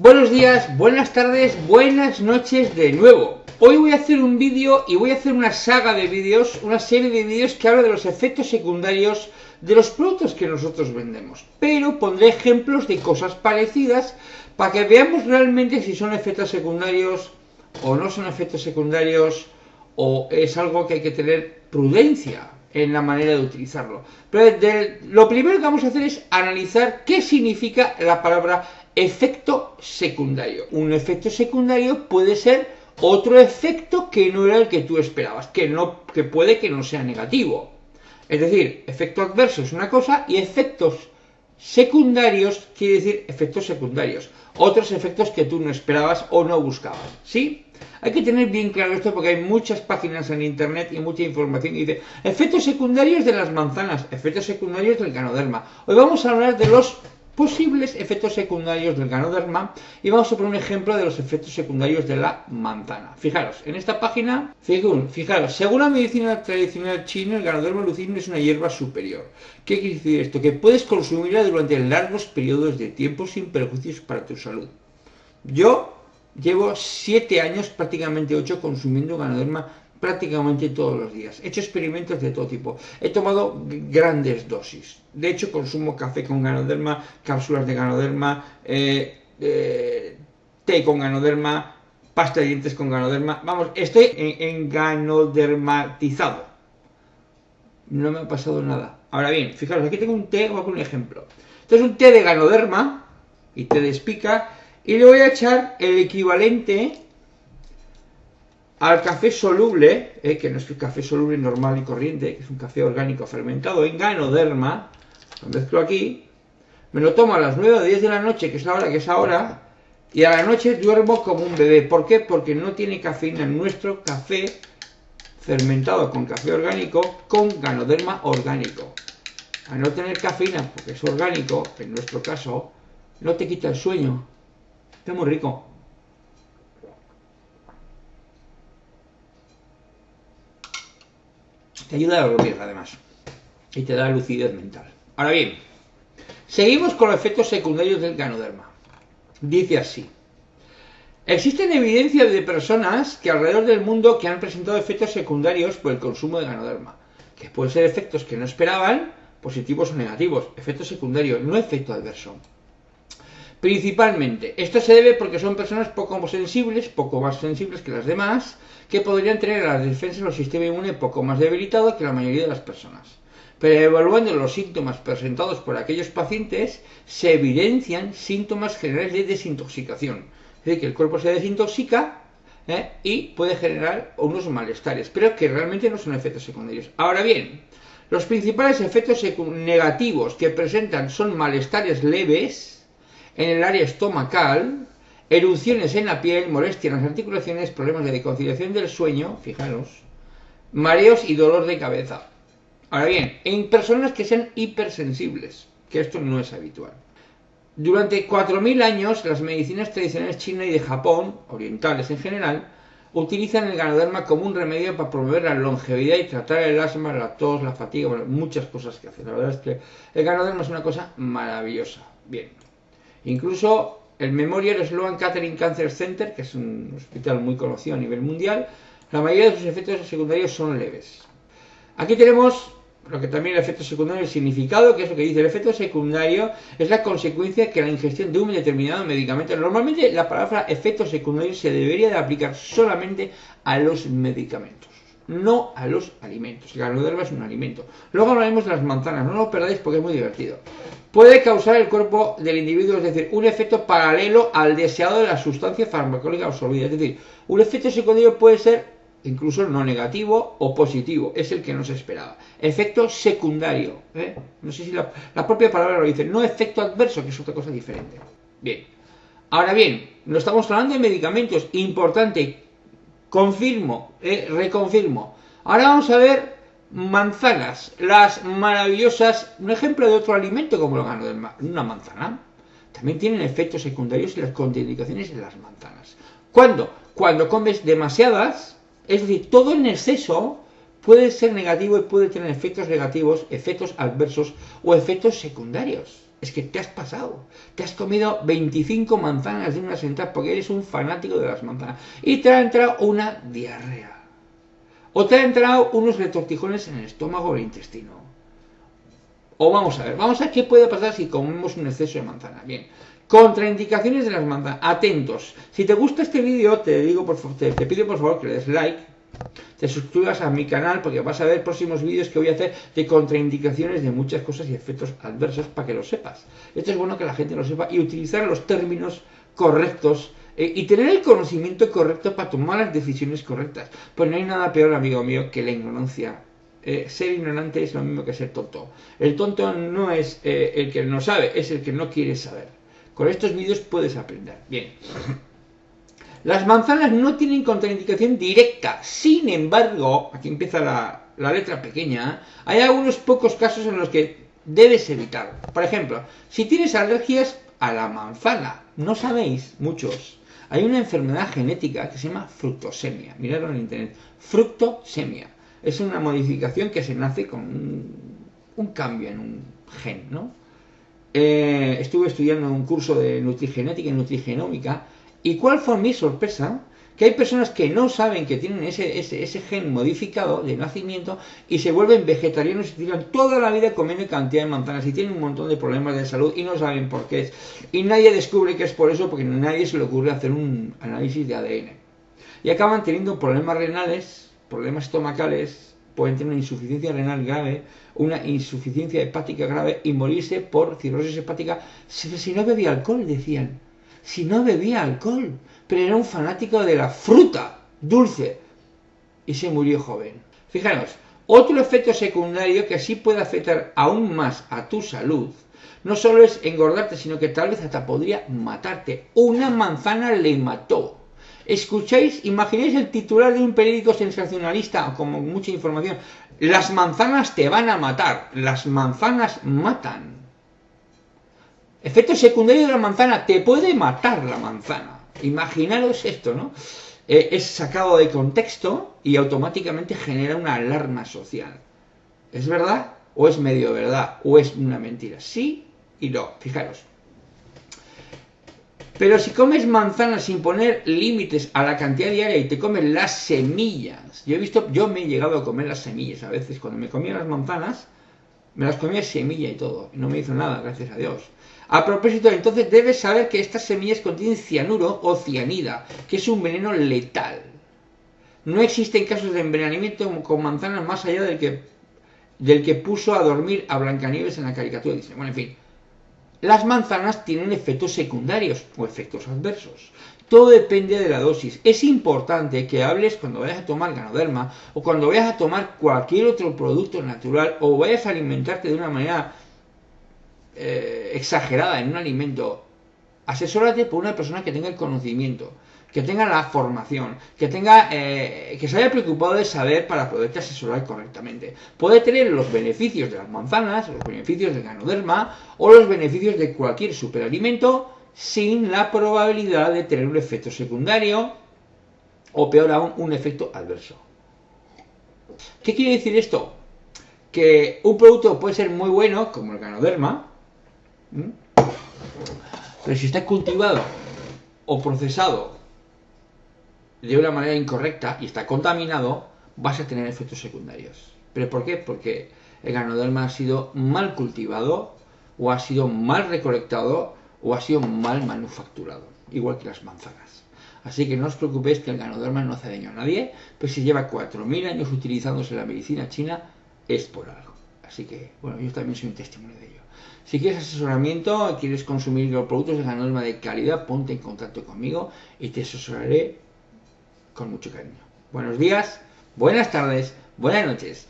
Buenos días, buenas tardes, buenas noches de nuevo. Hoy voy a hacer un vídeo y voy a hacer una saga de vídeos, una serie de vídeos que habla de los efectos secundarios de los productos que nosotros vendemos. Pero pondré ejemplos de cosas parecidas para que veamos realmente si son efectos secundarios o no son efectos secundarios o es algo que hay que tener prudencia en la manera de utilizarlo. Pero lo primero que vamos a hacer es analizar qué significa la palabra efecto secundario. Un efecto secundario puede ser otro efecto que no era el que tú esperabas, que, no, que puede que no sea negativo. Es decir, efecto adverso es una cosa y efectos secundarios quiere decir efectos secundarios. Otros efectos que tú no esperabas o no buscabas. ¿Sí? Hay que tener bien claro esto porque hay muchas páginas en internet y mucha información que dice efectos secundarios de las manzanas, efectos secundarios del ganoderma. Hoy vamos a hablar de los posibles efectos secundarios del ganoderma y vamos a poner un ejemplo de los efectos secundarios de la manzana. Fijaros, en esta página, fijaros, según la medicina tradicional china, el ganoderma lucidum es una hierba superior. ¿Qué quiere decir esto? Que puedes consumirla durante largos periodos de tiempo sin perjuicios para tu salud. Yo llevo 7 años, prácticamente 8, consumiendo ganoderma prácticamente todos los días. He hecho experimentos de todo tipo. He tomado grandes dosis. De hecho, consumo café con ganoderma, cápsulas de ganoderma, eh, eh, té con ganoderma, pasta de dientes con ganoderma. Vamos, estoy en, ganodermatizado. No me ha pasado nada. Ahora bien, fijaros, aquí tengo un té, a un ejemplo. Esto es un té de ganoderma y té de espica y le voy a echar el equivalente al café soluble, eh, que no es el café soluble normal y corriente, que es un café orgánico fermentado en ganoderma, lo mezclo aquí, me lo tomo a las 9 o 10 de la noche, que es la hora que es ahora, y a la noche duermo como un bebé. ¿Por qué? Porque no tiene cafeína nuestro café fermentado con café orgánico con ganoderma orgánico. Al no tener cafeína, porque es orgánico, en nuestro caso, no te quita el sueño. Está muy rico. Te ayuda a dormir, además. Y te da lucidez mental. Ahora bien, seguimos con los efectos secundarios del ganoderma. Dice así. Existen evidencias de personas que alrededor del mundo que han presentado efectos secundarios por el consumo de ganoderma, que pueden ser efectos que no esperaban, positivos o negativos, efectos secundarios, no efecto adverso. Principalmente, esto se debe porque son personas poco sensibles, poco más sensibles que las demás, que podrían tener las defensas o sistema inmune poco más debilitado que la mayoría de las personas. Pero evaluando los síntomas presentados por aquellos pacientes, se evidencian síntomas generales de desintoxicación. Es decir, que el cuerpo se desintoxica ¿eh? y puede generar unos malestares, pero que realmente no son efectos secundarios. Ahora bien, los principales efectos negativos que presentan son malestares leves, en el área estomacal, erupciones en la piel, molestias en las articulaciones, problemas de conciliación del sueño, fijaros, mareos y dolor de cabeza. Ahora bien, en personas que sean hipersensibles, que esto no es habitual. Durante 4.000 años, las medicinas tradicionales chinas y de Japón, orientales en general, utilizan el ganoderma como un remedio para promover la longevidad y tratar el asma, la tos, la fatiga, muchas cosas que hacen. La verdad es que el ganoderma es una cosa maravillosa. Bien, Incluso el Memorial Sloan Kettering Cancer Center, que es un hospital muy conocido a nivel mundial, la mayoría de sus efectos secundarios son leves. Aquí tenemos lo que también el efecto secundario, el significado, que es lo que dice el efecto secundario, es la consecuencia que la ingestión de un determinado medicamento. Normalmente la palabra efecto secundario se debería de aplicar solamente a los medicamentos, no a los alimentos. El ganoderma es un alimento. Luego hablaremos de las manzanas, no lo perdáis porque es muy divertido puede causar el cuerpo del individuo, es decir, un efecto paralelo al deseado de la sustancia farmacológica absorbida. Es decir, un efecto secundario puede ser incluso no negativo o positivo, es el que no se esperaba. Efecto secundario, ¿eh? no sé si la, propia palabra lo dice, no efecto adverso, que es otra cosa diferente. Bien, ahora bien, no estamos hablando de medicamentos, importante, confirmo, ¿eh? reconfirmo. Ahora vamos a ver manzanas, las maravillosas, un ejemplo de otro alimento como lo gano de una manzana, también tienen efectos secundarios y las contraindicaciones de las manzanas. ¿Cuándo? Cuando comes demasiadas, es decir, todo en exceso puede ser negativo y puede tener efectos negativos, efectos adversos o efectos secundarios. Es que te has pasado. Te has comido 25 manzanas de una sentada porque eres un fanático de las manzanas. Y te ha entrado una diarrea. O te ha entrado unos retortijones en el estómago o el intestino. O vamos a ver, vamos a ver qué puede pasar si comemos un exceso de manzana. Bien, contraindicaciones de las manzanas. Atentos. Si te gusta este vídeo, te digo por te, te pido por favor que le des like te suscribas a mi canal porque vas a ver próximos vídeos que voy a hacer de contraindicaciones de muchas cosas y efectos adversos para que lo sepas. Esto es bueno que la gente lo sepa y utilizar los términos correctos eh, y tener el conocimiento correcto para tomar las decisiones correctas. Pues no hay nada peor, amigo mío, que la ignorancia. Eh, ser ignorante es lo mismo que ser tonto. El tonto no es eh, el que no sabe, es el que no quiere saber. Con estos vídeos puedes aprender. Bien. Las manzanas no tienen contraindicación directa. Sin embargo, aquí empieza la, letra pequeña, hay algunos pocos casos en los que debes evitar. Por ejemplo, si tienes alergias a la manzana, no sabéis, muchos, hay una enfermedad genética que se llama fructosemia. Miradlo en internet. Fructosemia. Es una modificación que se nace con un, cambio en un gen, ¿no? Eh, estuve estudiando un curso de nutrigenética y nutrigenómica ¿Y cuál fue mi sorpresa? Que hay personas que no saben que tienen ese, ese, gen modificado de nacimiento y se vuelven vegetarianos y tiran toda la vida comiendo cantidad de manzanas y tienen un montón de problemas de salud y no saben por qué es. Y nadie descubre que es por eso porque nadie se le ocurre hacer un análisis de ADN. Y acaban teniendo problemas renales, problemas estomacales, pueden tener una insuficiencia renal grave, una insuficiencia hepática grave y morirse por cirrosis hepática si no bebía alcohol, decían si no bebía alcohol, pero era un fanático de la fruta dulce y se murió joven. Fijaros, otro efecto secundario que así puede afectar aún más a tu salud, no solo es engordarte, sino que tal vez hasta podría matarte. Una manzana le mató. Escucháis, imagináis el titular de un periódico sensacionalista, como mucha información. Las manzanas te van a matar. Las manzanas matan. Efecto secundario de la manzana, te puede matar la manzana. Imaginaros esto, ¿no? Eh, es sacado de contexto y automáticamente genera una alarma social. ¿Es verdad? ¿O es medio verdad? ¿O es una mentira? Sí y no, fijaros. Pero si comes manzanas sin poner límites a la cantidad diaria y te comes las semillas, yo he visto, yo me he llegado a comer las semillas a veces, cuando me comía las manzanas, me las comía semilla y todo, y no me hizo nada, gracias a Dios. A propósito, entonces debes saber que estas semillas contienen cianuro o cianida, que es un veneno letal. No existen casos de envenenamiento con manzanas más allá del que, del que puso a dormir a Blancanieves en la caricatura. Dice, bueno, en fin, las manzanas tienen efectos secundarios o efectos adversos. Todo depende de la dosis. Es importante que hables cuando vayas a tomar ganoderma o cuando vayas a tomar cualquier otro producto natural o vayas a alimentarte de una manera eh, exagerada en un alimento, asesórate por una persona que tenga el conocimiento, que tenga la formación, que tenga, eh, que se haya preocupado de saber para poderte asesorar correctamente. Puede tener los beneficios de las manzanas, los beneficios del ganoderma o los beneficios de cualquier superalimento sin la probabilidad de tener un efecto secundario o peor aún un efecto adverso. ¿Qué quiere decir esto? Que un producto puede ser muy bueno, como el ganoderma. Pero si está cultivado o procesado de una manera incorrecta y está contaminado, vas a tener efectos secundarios. ¿Pero por qué? Porque el ganoderma ha sido mal cultivado, o ha sido mal recolectado, o ha sido mal manufacturado, igual que las manzanas. Así que no os preocupéis que el ganoderma no hace daño a nadie, pues si lleva 4.000 años utilizándose en la medicina china, es por algo. Así que, bueno, yo también soy un testimonio de ello. Si quieres asesoramiento, quieres consumir los productos de norma de calidad, ponte en contacto conmigo y te asesoraré con mucho cariño. Buenos días, buenas tardes, buenas noches.